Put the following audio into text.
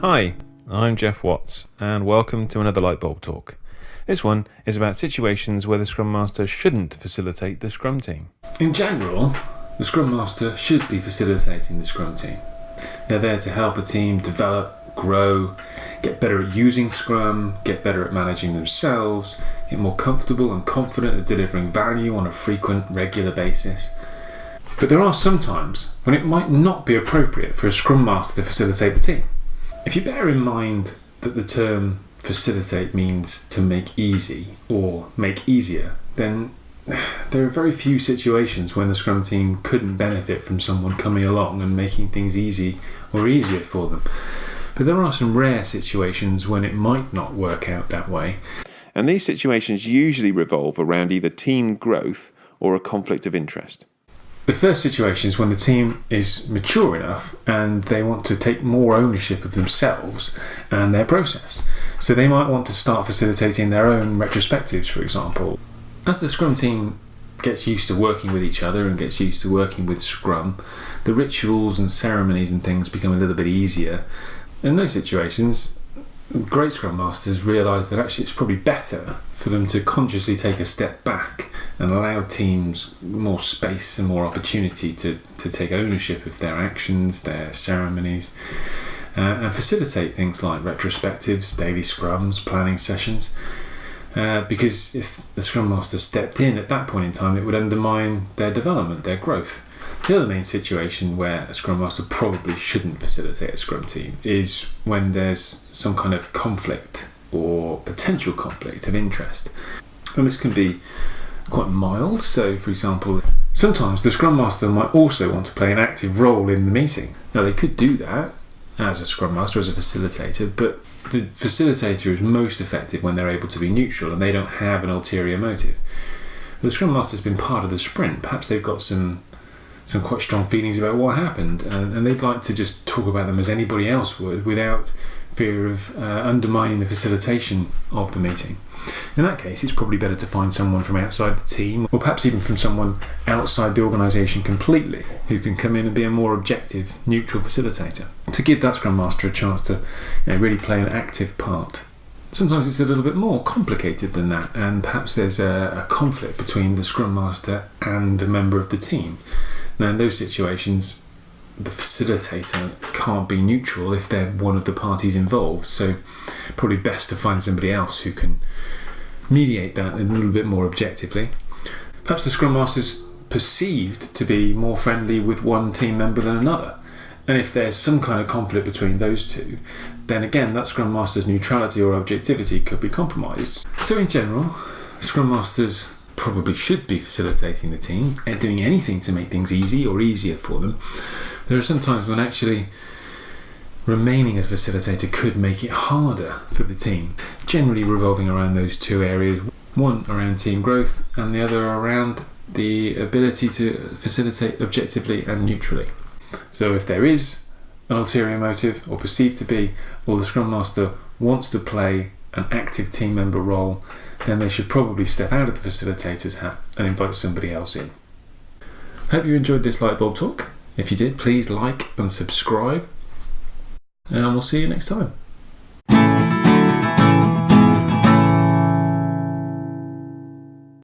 Hi, I'm Geoff Watts, and welcome to another Lightbulb Talk. This one is about situations where the Scrum Master shouldn't facilitate the Scrum team. In general, the Scrum Master should be facilitating the Scrum team. They're there to help a team develop, grow, get better at using Scrum, get better at managing themselves, get more comfortable and confident at delivering value on a frequent, regular basis. But there are some times when it might not be appropriate for a Scrum Master to facilitate the team. If you bear in mind that the term facilitate means to make easy or make easier, then there are very few situations when the Scrum team couldn't benefit from someone coming along and making things easy or easier for them. But there are some rare situations when it might not work out that way. And these situations usually revolve around either team growth or a conflict of interest. The first situation is when the team is mature enough and they want to take more ownership of themselves and their process. So they might want to start facilitating their own retrospectives, for example. As the Scrum team gets used to working with each other and gets used to working with Scrum, the rituals and ceremonies and things become a little bit easier. In those situations, great Scrum Masters realise that actually it's probably better for them to consciously take a step back and allow teams more space and more opportunity to, to take ownership of their actions, their ceremonies, uh, and facilitate things like retrospectives, daily scrums, planning sessions. Uh, because if the Scrum Master stepped in at that point in time, it would undermine their development, their growth. The other main situation where a Scrum Master probably shouldn't facilitate a Scrum team is when there's some kind of conflict or potential conflict of interest. And this can be quite mild. So, for example, sometimes the Scrum Master might also want to play an active role in the meeting. Now, they could do that as a Scrum Master, as a facilitator, but the facilitator is most effective when they're able to be neutral and they don't have an ulterior motive. The Scrum Master's been part of the sprint. Perhaps they've got some some quite strong feelings about what happened, and, and they'd like to just talk about them as anybody else would, without fear of uh, undermining the facilitation of the meeting. In that case, it's probably better to find someone from outside the team, or perhaps even from someone outside the organisation completely, who can come in and be a more objective, neutral facilitator, to give that Scrum Master a chance to you know, really play an active part. Sometimes it's a little bit more complicated than that, and perhaps there's a, a conflict between the Scrum Master and a member of the team. Now, in those situations, the facilitator can't be neutral if they're one of the parties involved. So, probably best to find somebody else who can mediate that a little bit more objectively. Perhaps the Scrum Master's perceived to be more friendly with one team member than another. And if there's some kind of conflict between those two, then again, that Scrum Master's neutrality or objectivity could be compromised. So, in general, Scrum Masters probably should be facilitating the team and doing anything to make things easy or easier for them. There are some times when actually remaining as facilitator could make it harder for the team, generally revolving around those two areas one around team growth, and the other around the ability to facilitate objectively and neutrally. So, if there is an ulterior motive or perceived to be, or the Scrum Master wants to play an active team member role, then they should probably step out of the facilitator's hat and invite somebody else in. Hope you enjoyed this Lightbulb talk. If you did, please like and subscribe and we'll see you next time.